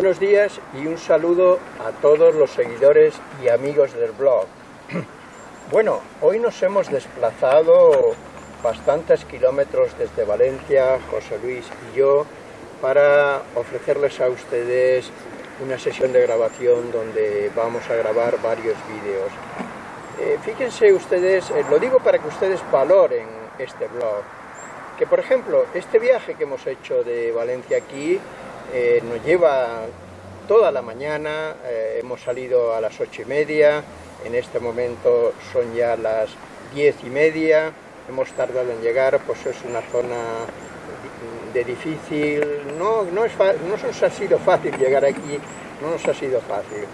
Buenos días y un saludo a todos los seguidores y amigos del blog. Bueno, hoy nos hemos desplazado bastantes kilómetros desde Valencia, José Luis y yo, para ofrecerles a ustedes una sesión de grabación donde vamos a grabar varios vídeos. Eh, fíjense ustedes, eh, lo digo para que ustedes valoren este blog, que por ejemplo, este viaje que hemos hecho de Valencia aquí eh, nos lleva toda la mañana, eh, hemos salido a las ocho y media, en este momento son ya las diez y media, hemos tardado en llegar, pues es una zona de difícil, no, no, es no nos ha sido fácil llegar aquí, no nos ha sido fácil.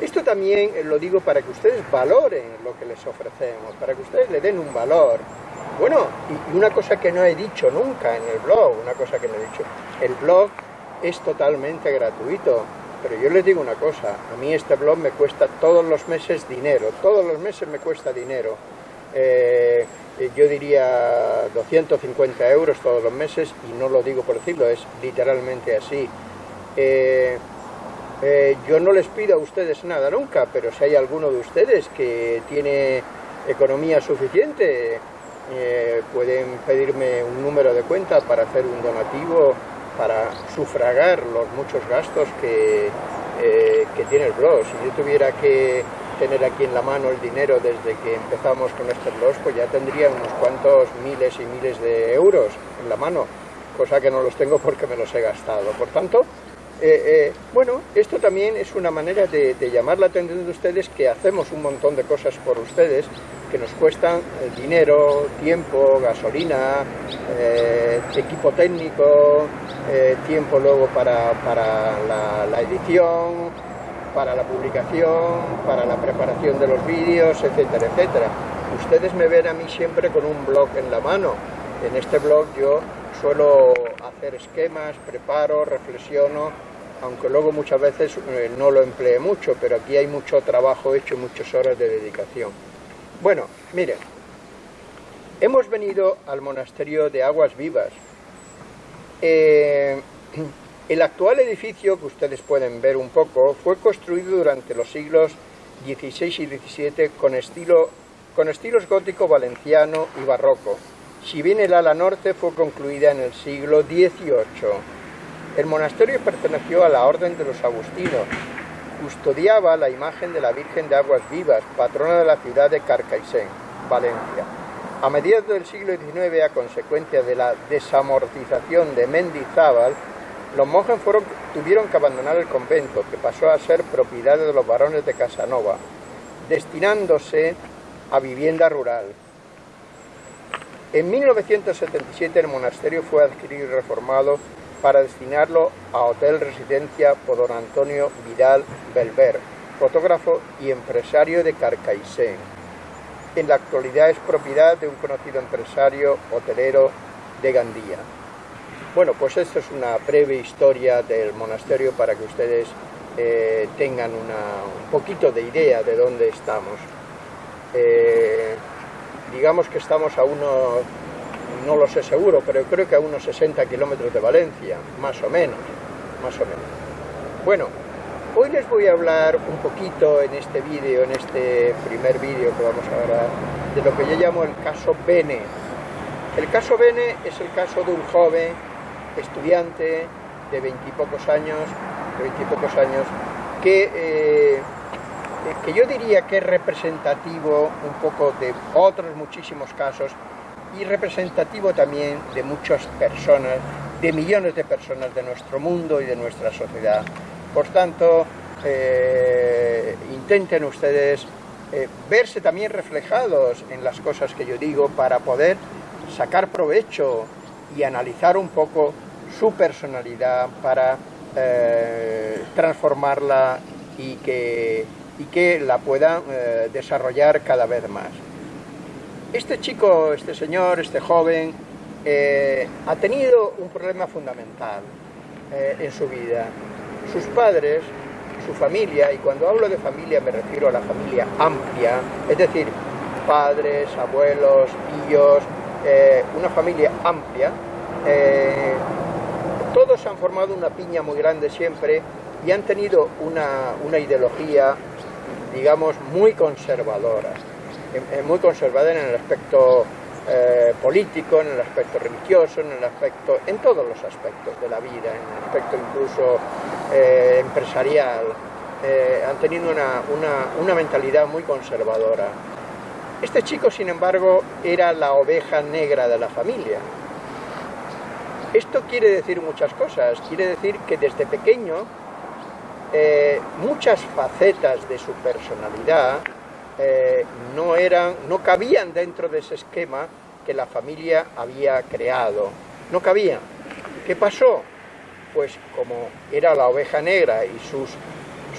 Esto también lo digo para que ustedes valoren lo que les ofrecemos, para que ustedes le den un valor. Bueno, y una cosa que no he dicho nunca en el blog, una cosa que no he dicho, el blog es totalmente gratuito. Pero yo les digo una cosa, a mí este blog me cuesta todos los meses dinero, todos los meses me cuesta dinero. Eh, yo diría 250 euros todos los meses y no lo digo por decirlo, es literalmente así. Eh, eh, yo no les pido a ustedes nada nunca, pero si hay alguno de ustedes que tiene economía suficiente, pueden pedirme un número de cuenta para hacer un donativo para sufragar los muchos gastos que, eh, que tiene el blog. Si yo tuviera que tener aquí en la mano el dinero desde que empezamos con este blog, pues ya tendría unos cuantos miles y miles de euros en la mano, cosa que no los tengo porque me los he gastado. Por tanto, eh, eh, bueno, esto también es una manera de, llamar la atención de ustedes que hacemos un montón de cosas por ustedes que nos cuestan eh, dinero, tiempo, gasolina, equipo técnico, tiempo luego para, la, edición, para la publicación, para la preparación de los vídeos, etcétera, etcétera. Ustedes me ven a mí siempre con un blog en la mano. En este blog yo suelo hacer esquemas, preparo, reflexiono aunque luego muchas veces eh, no lo emplee mucho, pero aquí hay mucho trabajo hecho, muchas horas de dedicación. Bueno, miren, hemos venido al monasterio de Aguas Vivas. Eh, el actual edificio, que ustedes pueden ver un poco, fue construido durante los siglos XVI y XVII con, con estilos gótico valenciano y barroco. Si bien el ala norte fue concluida en el siglo XVIII. El monasterio perteneció a la Orden de los Agustinos. Custodiaba la imagen de la Virgen de Aguas Vivas, patrona de la ciudad de Carcaixent, Valencia. A mediados del siglo XIX, a consecuencia de la desamortización de Mendizábal, los monjes tuvieron que abandonar el convento, que pasó a ser propiedad de los varones de Casanova, destinándose a vivienda rural. En 1977 el monasterio fue adquirido y reformado para destinarlo a Hotel Residencia por don Antonio Vidal Belver, fotógrafo y empresario de Carcaixent. En la actualidad es propiedad de un conocido empresario hotelero de Gandía. Bueno, pues esto es una breve historia del monasterio para que ustedes eh, tengan un poquito de idea de dónde estamos. Eh, digamos que estamos a unos no lo sé seguro, pero creo que a unos 60 kilómetros de Valencia, más o menos, más o menos. Bueno, hoy les voy a hablar un poquito en este vídeo, en este primer vídeo que vamos a ver, de lo que yo llamo el caso Bene. El caso Bene es el caso de un joven estudiante de veintipocos años, de años, que, eh, que yo diría que es representativo un poco de otros muchísimos casos y representativo también de muchas personas, de millones de personas de nuestro mundo y de nuestra sociedad. Por tanto, eh, intenten ustedes eh, verse también reflejados en las cosas que yo digo para poder sacar provecho y analizar un poco su personalidad para eh, transformarla y que, y que la puedan desarrollar cada vez más. Este chico, este señor, este joven, ha tenido un problema fundamental en su vida. Sus padres, su familia, y cuando hablo de familia me refiero a la familia amplia, es decir, padres, abuelos, tíos, eh, una familia amplia, todos han formado una piña muy grande siempre y han tenido una, una ideología, digamos, muy conservadora, muy conservadora en el aspecto eh, político, en el aspecto religioso, en el aspecto, en todos los aspectos de la vida, en el aspecto incluso eh, empresarial, eh, han tenido una, una mentalidad muy conservadora. Este chico, sin embargo, era la oveja negra de la familia. Esto quiere decir muchas cosas, quiere decir que desde pequeño muchas facetas de su personalidad eh, no, eran, no cabían dentro de ese esquema que la familia había creado. No cabían. ¿Qué pasó? Pues como era la oveja negra y sus,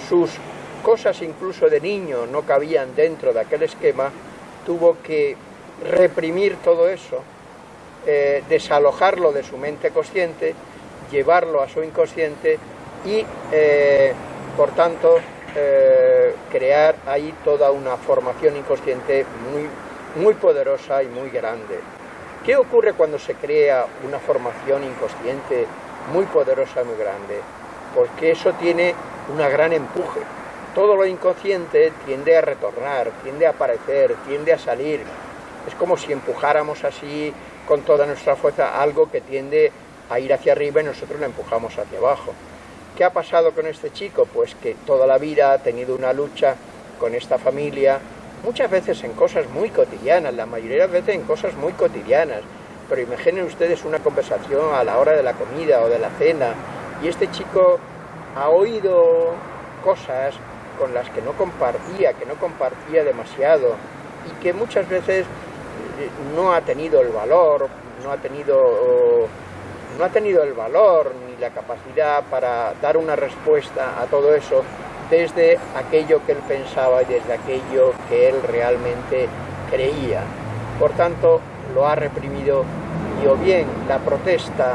sus cosas incluso de niño no cabían dentro de aquel esquema, tuvo que reprimir todo eso, eh, desalojarlo de su mente consciente, llevarlo a su inconsciente y, eh, por tanto, eh, crear ahí toda una formación inconsciente muy, muy poderosa y muy grande. ¿Qué ocurre cuando se crea una formación inconsciente muy poderosa y muy grande? Porque eso tiene una gran empuje. Todo lo inconsciente tiende a retornar, tiende a aparecer, tiende a salir. Es como si empujáramos así con toda nuestra fuerza algo que tiende a ir hacia arriba y nosotros lo empujamos hacia abajo. ¿Qué ha pasado con este chico? Pues que toda la vida ha tenido una lucha con esta familia, muchas veces en cosas muy cotidianas, la mayoría de veces en cosas muy cotidianas, pero imaginen ustedes una conversación a la hora de la comida o de la cena, y este chico ha oído cosas con las que no compartía, que no compartía demasiado, y que muchas veces no ha tenido el valor, no ha tenido, no ha tenido el valor ni la capacidad para dar una respuesta a todo eso desde aquello que él pensaba y desde aquello que él realmente creía. Por tanto, lo ha reprimido y o bien la protesta,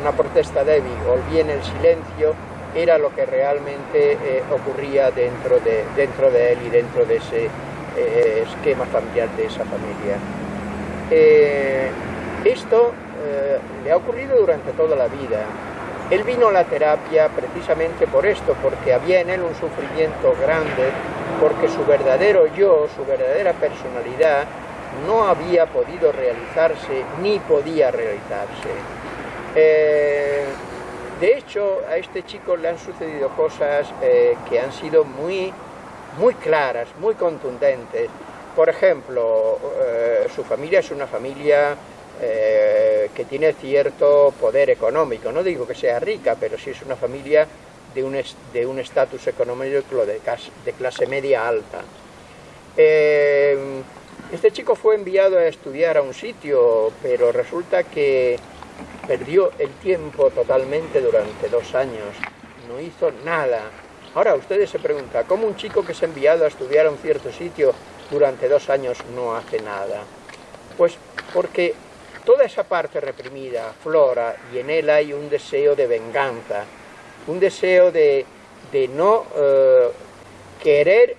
una protesta débil, o bien el silencio, era lo que realmente eh, ocurría dentro de, dentro de él y dentro de ese eh, esquema familiar de esa familia. Eh, esto eh, le ha ocurrido durante toda la vida. Él vino a la terapia precisamente por esto, porque había en él un sufrimiento grande, porque su verdadero yo, su verdadera personalidad, no había podido realizarse ni podía realizarse. de hecho, a este chico le han sucedido cosas que han sido muy muy claras, muy contundentes. Por ejemplo, eh, su familia es una familia eh, que tiene cierto poder económico. No digo que sea rica, pero sí es una familia de un, de un estatus económico de, de, clase media alta. Eh, este chico fue enviado a estudiar a un sitio, pero resulta que perdió el tiempo totalmente durante dos años. No hizo nada Ahora ustedes se preguntan, ¿cómo un chico que ha enviado a estudiar a un cierto sitio durante dos años no hace nada? Pues porque toda esa parte reprimida flora y en él hay un deseo de venganza, un deseo de, no eh, querer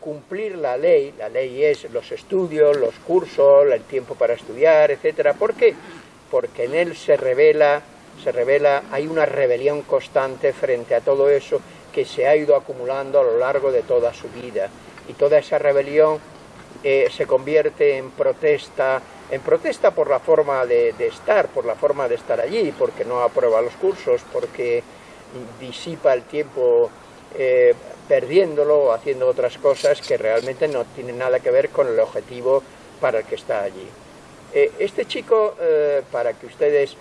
cumplir la ley, la ley es los estudios, los cursos, el tiempo para estudiar, etc. ¿Por qué? Porque en él se revela, se revela, hay una rebelión constante frente a todo eso que se ha ido acumulando a lo largo de toda su vida. Y toda esa rebelión eh, se convierte en protesta, en protesta por la forma de, estar, por la forma de estar allí, porque no aprueba los cursos, porque disipa el tiempo eh, perdiéndolo haciendo otras cosas que realmente no tienen nada que ver con el objetivo para el que está allí. Eh, este chico, para que ustedes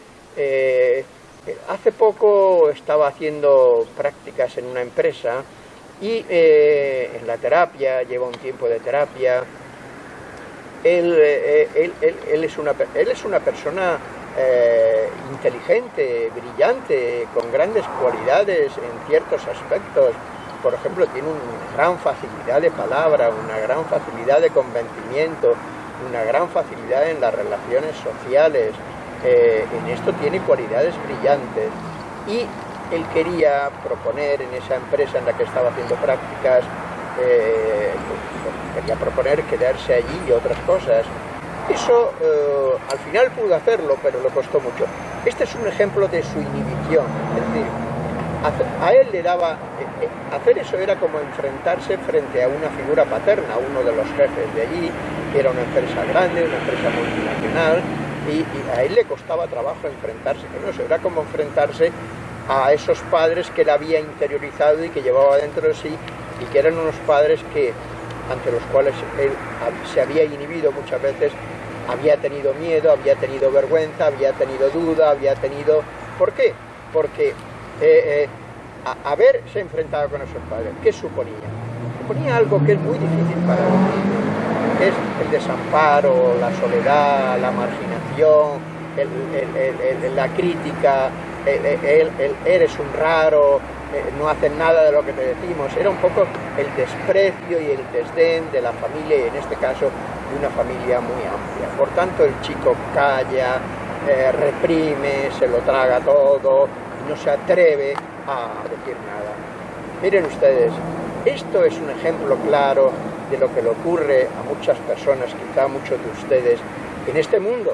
Hace poco estaba haciendo prácticas en una empresa y eh, en la terapia, lleva un tiempo de terapia. Él, eh, es, una, él es una persona eh, inteligente, brillante, con grandes cualidades en ciertos aspectos. Por ejemplo, tiene una gran facilidad de palabra, una gran facilidad de convencimiento, una gran facilidad en las relaciones sociales, eh, en esto tiene cualidades brillantes y él quería proponer en esa empresa en la que estaba haciendo prácticas, eh, quería proponer quedarse allí y otras cosas. Eso eh, al final pudo hacerlo, pero le costó mucho. Este es un ejemplo de su inhibición, es decir, a él le daba, eh, hacer eso era como enfrentarse frente a una figura paterna, uno de los jefes de allí, que era una empresa grande, una empresa multinacional, y, a él le costaba trabajo enfrentarse con eso, era como enfrentarse a esos padres que él había interiorizado y que llevaba dentro de sí, y que eran unos padres que, ante los cuales él se había inhibido muchas veces, había tenido miedo, había tenido vergüenza, había tenido duda, había tenido... ¿Por qué? Porque eh, eh, haberse enfrentado con esos padres, ¿qué suponía? Suponía algo que es muy difícil para él, es el desamparo, la soledad, la marginación, la crítica, el, eres un raro, no hacen nada de lo que te decimos, era un poco el desprecio y el desdén de la familia y en este caso de una familia muy amplia. Por tanto el chico calla, reprime, se lo traga todo, no se atreve a decir nada. Miren ustedes, esto es un ejemplo claro de lo que le ocurre a muchas personas, quizá a muchos de ustedes, en este mundo,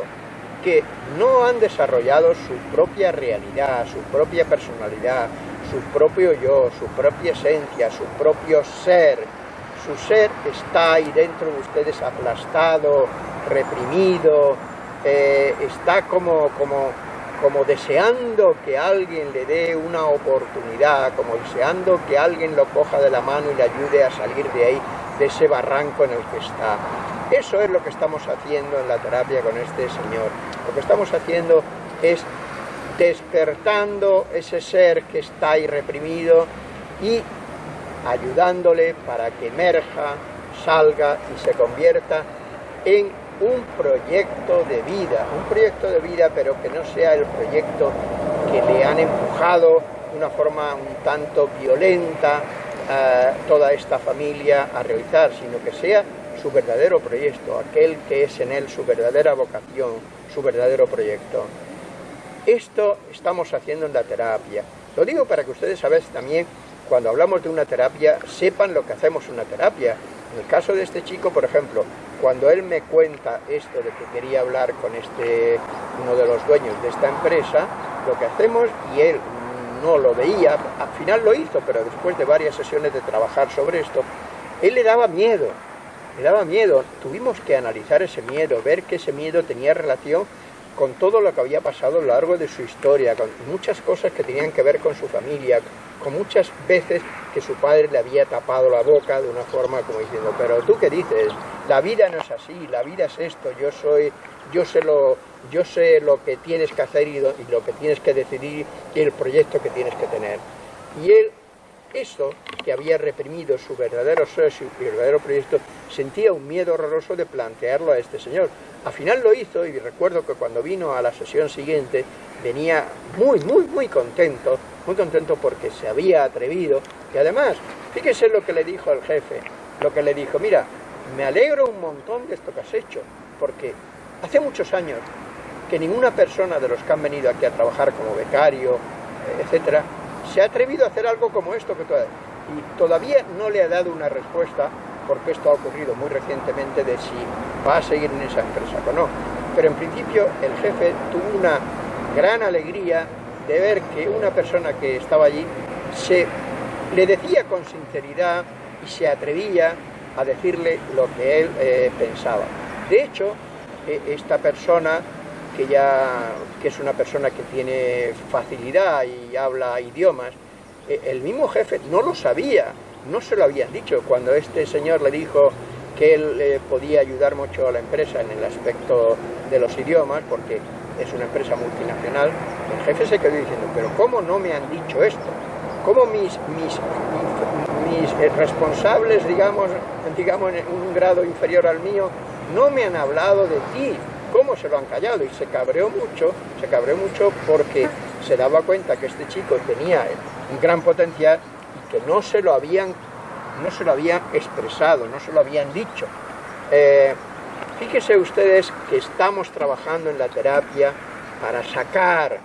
que no han desarrollado su propia realidad, su propia personalidad, su propio yo, su propia esencia, su propio ser. Su ser está ahí dentro de ustedes aplastado, reprimido, eh, está como, como como deseando que alguien le dé una oportunidad, como deseando que alguien lo coja de la mano y le ayude a salir de ahí, de ese barranco en el que está. Eso es lo que estamos haciendo en la terapia con este señor. Lo que estamos haciendo es despertando ese ser que está ahí reprimido y ayudándole para que emerja, salga y se convierta en un proyecto de vida, un proyecto de vida pero que no sea el proyecto que le han empujado de una forma un tanto violenta a eh, toda esta familia a realizar, sino que sea su verdadero proyecto, aquel que es en él su verdadera vocación, su verdadero proyecto. Esto estamos haciendo en la terapia. Lo digo para que ustedes a también, cuando hablamos de una terapia, sepan lo que hacemos en una terapia. En el caso de este chico, por ejemplo, cuando él me cuenta esto de que quería hablar con este, uno de los dueños de esta empresa, lo que hacemos, y él no lo veía, al final lo hizo, pero después de varias sesiones de trabajar sobre esto, él le daba miedo, le daba miedo, tuvimos que analizar ese miedo, ver que ese miedo tenía relación con todo lo que había pasado a lo largo de su historia, con muchas cosas que tenían que ver con su familia, con muchas veces que su padre le había tapado la boca de una forma como diciendo, pero tú qué dices, la vida no es así, la vida es esto, yo soy, yo sé lo, yo sé lo que tienes que hacer y lo, que tienes que decidir y el proyecto que tienes que tener. Y él, eso que había reprimido su verdadero ser, su verdadero proyecto, sentía un miedo horroroso de plantearlo a este señor. Al final lo hizo y recuerdo que cuando vino a la sesión siguiente venía muy, muy, muy contento, muy contento porque se había atrevido y además, fíjese lo que le dijo al jefe, lo que le dijo, mira, me alegro un montón de esto que has hecho, porque hace muchos años que ninguna persona de los que han venido aquí a trabajar como becario, eh, etcétera, se ha atrevido a hacer algo como esto que todavía, y todavía no le ha dado una respuesta porque esto ha ocurrido muy recientemente de si va a seguir en esa empresa o no. Pero en principio el jefe tuvo una gran alegría de ver que una persona que estaba allí se le decía con sinceridad y se atrevía a decirle lo que él eh, pensaba. De hecho, e, esta persona, que ya que es una persona que tiene facilidad y habla idiomas, e, el mismo jefe no lo sabía, no se lo habían dicho. Cuando este señor le dijo que él eh, podía ayudar mucho a la empresa en el aspecto de los idiomas, porque es una empresa multinacional, el jefe se quedó diciendo, pero ¿cómo no me han dicho esto? ¿Cómo mis, mis, mis, eh, responsables, digamos, digamos en un grado inferior al mío, no me han hablado de ti? ¿Cómo se lo han callado? Y se cabreó mucho, se cabreó mucho porque se daba cuenta que este chico tenía un gran potencial y que no se lo habían, no se lo habían expresado, no se lo habían dicho. Eh, Fíjense ustedes que estamos trabajando en la terapia para sacar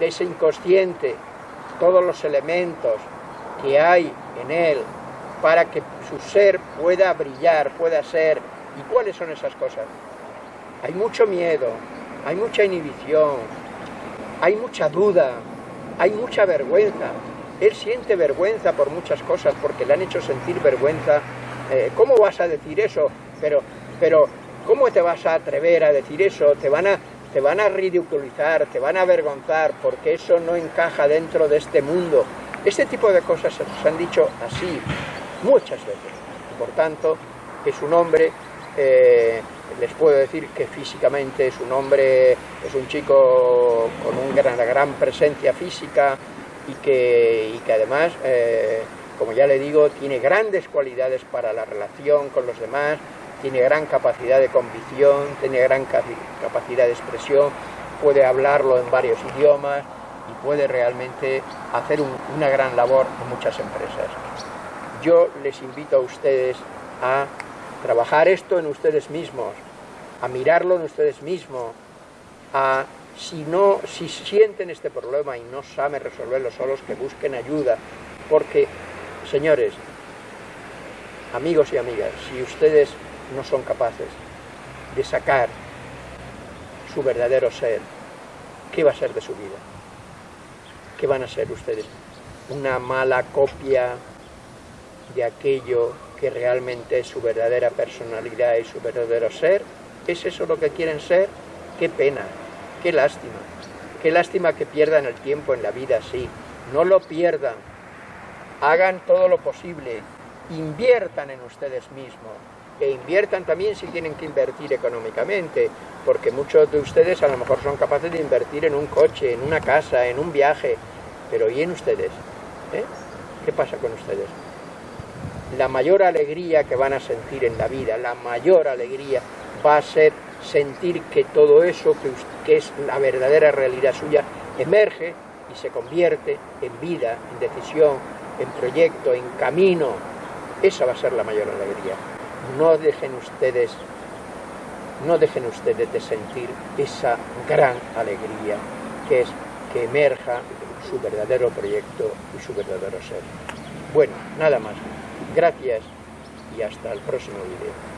de ese inconsciente todos los elementos que hay en él para que su ser pueda brillar, pueda ser. ¿Y cuáles son esas cosas? Hay mucho miedo, hay mucha inhibición, hay mucha duda, hay mucha vergüenza. Él siente vergüenza por muchas cosas, porque le han hecho sentir vergüenza. Eh, ¿Cómo vas a decir eso? Pero, pero, ¿cómo te vas a atrever a decir eso? Te van a, te van a ridiculizar, te van a avergonzar, porque eso no encaja dentro de este mundo. Este tipo de cosas se nos han dicho así muchas veces. por tanto, es un hombre, eh, les puedo decir que físicamente es un hombre, es un chico con una gran, gran presencia física y que, que además, eh, como ya le digo, tiene grandes cualidades para la relación con los demás, tiene gran capacidad de convicción, tiene gran capacidad de expresión, puede hablarlo en varios idiomas y puede realmente hacer una gran labor en muchas empresas. Yo les invito a ustedes a trabajar esto en ustedes mismos, a mirarlo en ustedes mismos, a si no, si sienten este problema y no saben resolverlo solos, que busquen ayuda, porque, señores, amigos y amigas, si ustedes no son capaces de sacar su verdadero ser, ¿qué va a ser de su vida? ¿Qué van a ser ustedes? ¿Una mala copia de aquello que realmente es su verdadera personalidad y su verdadero ser? ¿Es eso lo que quieren ser? ¡Qué pena! ¡Qué lástima! ¡Qué lástima que pierdan el tiempo en la vida así! No lo pierdan. Hagan todo lo posible. Inviertan en ustedes mismos. E inviertan también si tienen que invertir económicamente, porque muchos de ustedes a lo mejor son capaces de invertir en un coche, en una casa, en un viaje, pero ¿y en ustedes? ¿Eh? ¿Qué pasa con ustedes? la mayor alegría que van a sentir en la vida, la mayor alegría va a ser sentir que todo eso que, es la verdadera realidad suya emerge y se convierte en vida, en decisión, en proyecto, en camino. Esa va a ser la mayor alegría. No dejen ustedes, no dejen ustedes de sentir esa gran alegría que es que emerja su verdadero proyecto y su verdadero ser. Bueno, nada más. Gracias y hasta el próximo video.